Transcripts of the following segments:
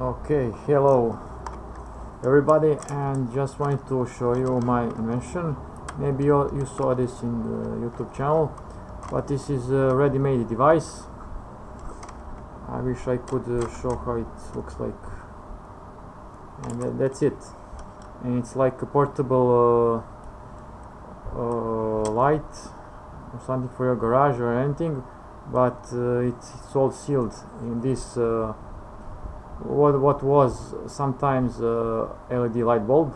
Okay, hello everybody and just wanted to show you my invention. Maybe you, you saw this in the YouTube channel, but this is a ready-made device. I wish I could uh, show how it looks like. And that, that's it. And it's like a portable uh, uh, light or something for your garage or anything, but uh, it's, it's all sealed in this uh, what what was sometimes uh, LED light bulb.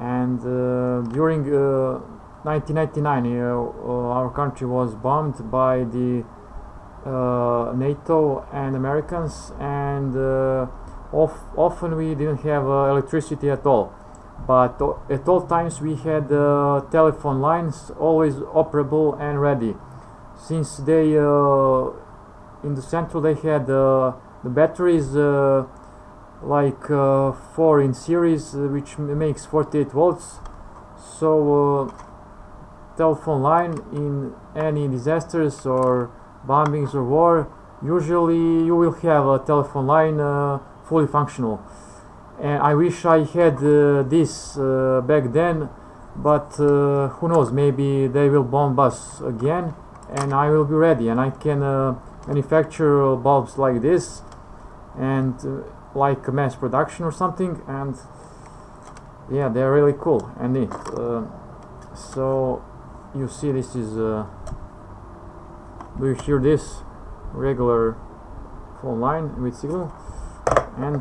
And uh, during uh, 1999 our country was bombed by the NATO and Americans. And of, often we didn't have electricity at all. But at all times we had uh, telephone lines always operable and ready. Since they uh, in the central they had uh, the batteries uh, like uh, 4 in series uh, which makes 48 volts. So uh, telephone line in any disasters or bombings or war usually you will have a telephone line uh, fully functional. And I wish I had uh, this back then but who knows maybe they will bomb us again and I will be ready and I can manufacture bulbs like this and uh, like mass production or something and yeah they're really cool and neat uh, so you see this is uh, do you hear this? Regular phone line with signal. And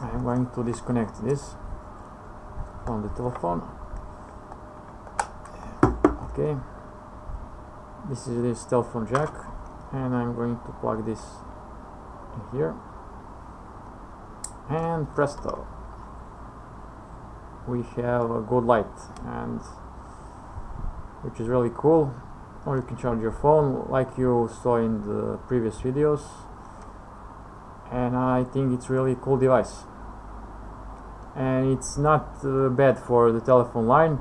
I'm going to disconnect this from the telephone. Okay. This is this telephone jack and I'm going to plug this in here. And presto. We have a good light and which is really cool. Or you can charge your phone like you saw in the previous videos. And I think it's really cool device. And it's not uh, bad for the telephone line.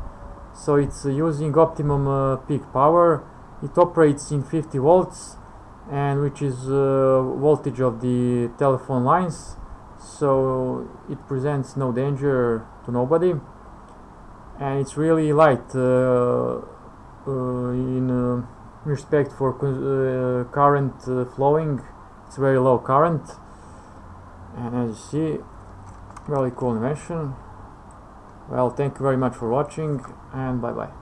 So it's uh, using optimum uh, peak power. It operates in 50 volts and which is uh, voltage of the telephone lines. So it presents no danger to nobody. And it's really light uh, uh, in uh, respect for uh, current flowing. It's very low current. And as you see really cool invention well thank you very much for watching and bye bye